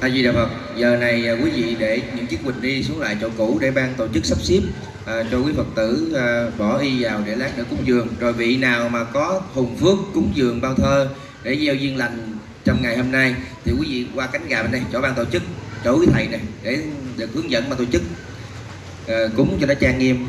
A Di Đà Phật. Giờ này à, quý vị để những chiếc quỳnh đi xuống lại chỗ cũ để ban tổ chức sắp xếp à, cho quý Phật tử à, bỏ y vào để lát nữa cúng dường. Rồi vị nào mà có hùng phước cúng dường bao thơ để gieo duyên lành trong ngày hôm nay thì quý vị qua cánh gà bên đây chỗ ban tổ chức chỗ quý thầy này để được hướng dẫn ban tổ chức à, cúng cho nó trang nghiêm.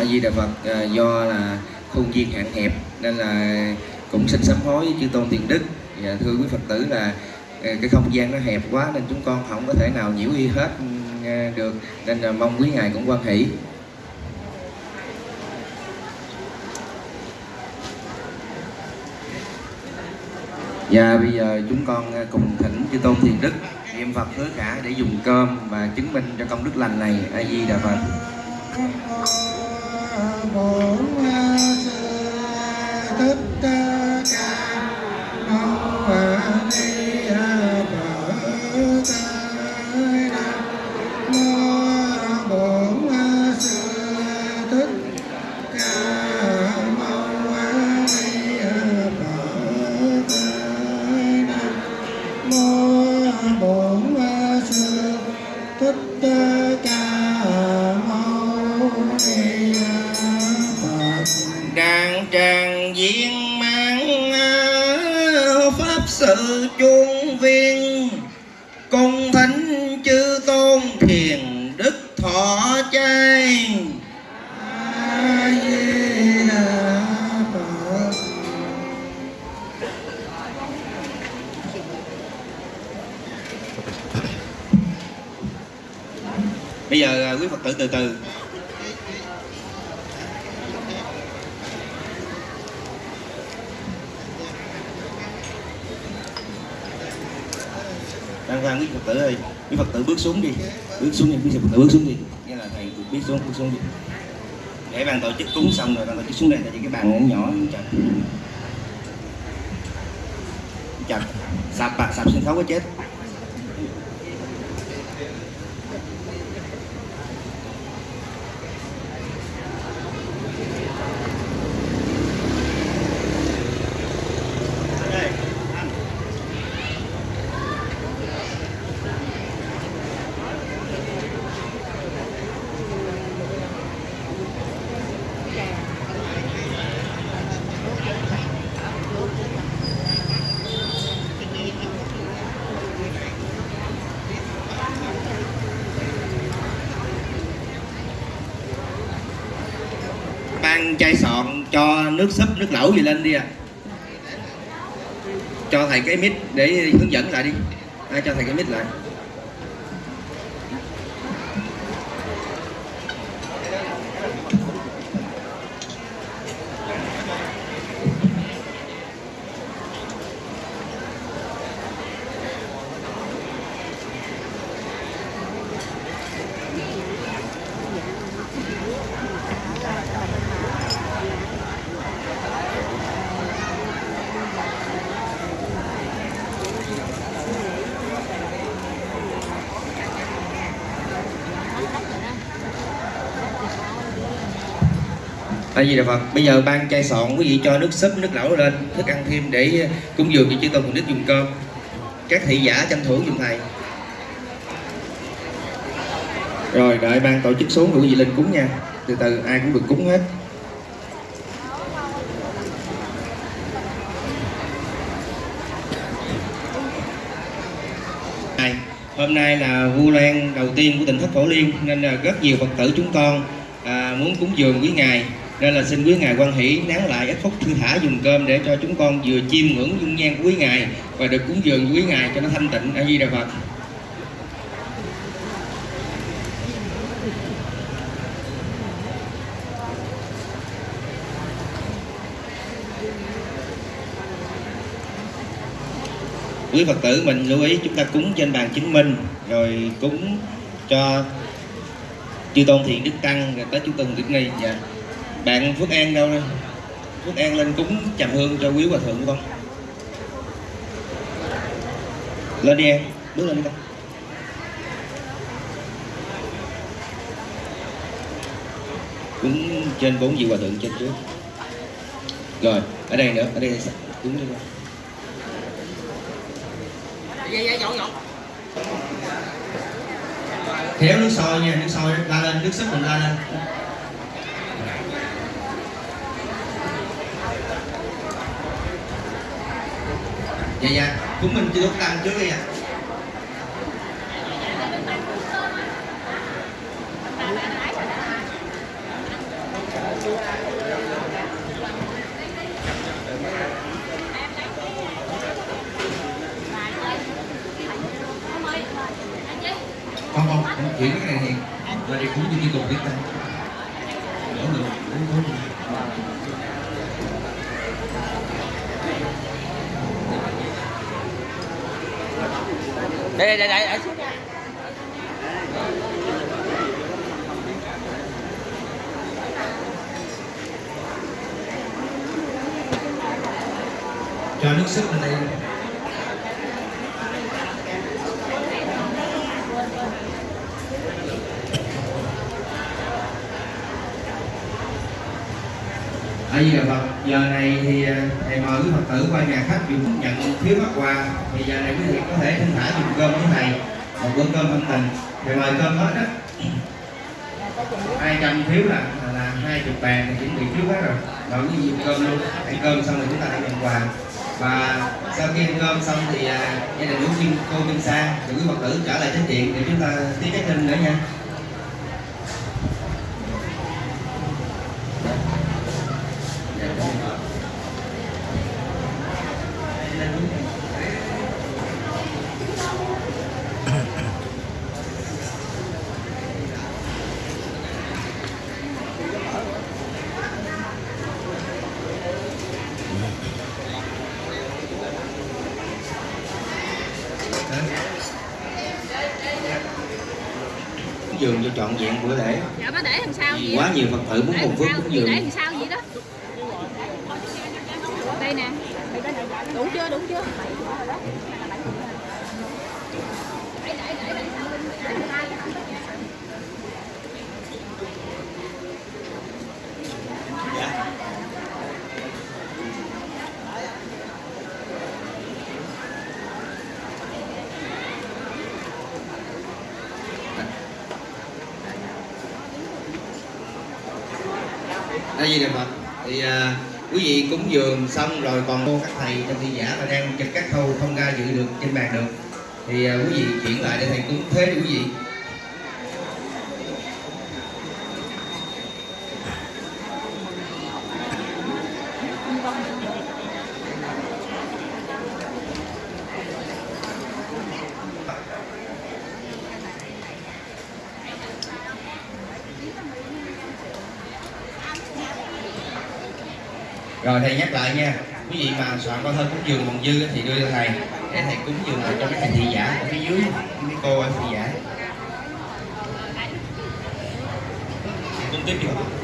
A Di Đà Phật à, do là khuôn viên hạn hẹp nên là cũng xin sám hối với chư tôn tiền đức. Và thưa quý Phật tử là à, cái không gian nó hẹp quá nên chúng con không có thể nào nhiễu y hết ừ, à, được. Nên là mong quý ngài cũng quan hỷ. Và bây giờ chúng con à, cùng thỉnh chư tôn thiền đức niệm Phật hứa cả để dùng cơm và chứng minh cho công đức lành này. A Di Đà Phật bổn sư thích quý phật tử, từ từ. Đang ra, quý phật tử ơi, quý phật tử bước xuống đi. Bước xuống đi, quý phật tử bước xuống đi. Nghĩa là thầy bước xuống bước xuống đi. Để bàn tổ chức cúng xong rồi, bàn tổ chức xuống đây, tại vì cái bàn cũng nhỏ chặt. Chặt. Sạp bạc sạp sân khấu có chết. Sọn cho nước súp, nước lẩu gì lên đi à. Cho thầy cái mic để hướng dẫn lại đi. Ai cho thầy cái mic lại? Tại vì là Phật. Bây giờ ban chai sọn quý vị cho nước súp, nước lẩu lên, thức ăn thêm để cúng dường cho chư tôn cùng đức dùng cơm. Các thị giả tranh thủ dùng thầy. Rồi đợi ban tổ chức xuống quý vị lên cúng nha. Từ từ ai cũng được cúng hết. Hôm nay là Vu Lan đầu tiên của tỉnh Thất Phổ Liên nên là rất nhiều Phật tử chúng con à, muốn cúng dường quý ngài nên là xin quý ngài quan hỷ nán lại ít phút thư thả dùng cơm để cho chúng con vừa chiêm ngưỡng dung nhan của quý ngài và được cúng dường quý ngài cho nó thanh tịnh. A di đà phật. Quý phật tử, mình lưu ý chúng ta cúng trên bàn chứng minh, rồi cúng cho chư tôn thiện đức tăng, rồi tới chư tôn đức ni. Dạ bạn Phước An đâu đây, Phước An lên cúng chầm hương cho quý hòa thượng con lên đi em bước lên đi con. Cúng trên bốn vị hòa thượng trên trước. Rồi ở đây nữa ở đây cúng đi con. Dạ dạ dọn dọn. Kéo nước sôi nha, nước sôi la lên, nước súp mình la lên. Dạ dạ. Chúng mình chưa đốt tăng trước đi ạ. Không không không chuyển cái này thì là đây cúng như cục biết tăng đỡ được cúng cúng đây đây đây đây. Cho nước súp lên đây. Ở Di giờ này thì à, thầy mời quý Phật tử qua nhà khách dùng nhận phiếu bắt quà thì giờ này quý vị có thể thân thả dùng cơm với thầy, một bữa cơm thân tình. Thầy mời cơm hết đó 200 phiếu là là hai chục bàn thì chuẩn bị trước hết rồi. Rồi quý vị dùng cơm luôn. Ăn cơm xong rồi chúng ta hãy nhận quà. Và sau khi ăn cơm xong thì à, gia đình của Kim cô Kim Sa thì quý Phật tử trở lại chánh điện để chúng ta tiếp cái kinh nữa nha dường cho trọn vẹn bữa lễ. Dạ nó để làm sao vậy? Quá nhiều phật tử muốn để làm phước sao? cúng để dường làm sao vậy đó? Đây nè. Đủ chưa? Đủ chưa đây gì đẹp Phật? Thì à, quý vị cúng dường xong rồi còn các thầy trong thi giả mà đang trực các khâu không ra dự được trên bàn được. Thì à, quý vị chuyển lại để thầy cúng. Thế đi quý vị. Rồi, thầy nhắc lại nha. Quý vị mà soạn con thơ cúng dường còn dư thì đưa cho thầy. Để thầy cúng dường lại cho mấy thầy thị giả ở phía dưới, mấy cô ở thị giả. Cúng tiếp vô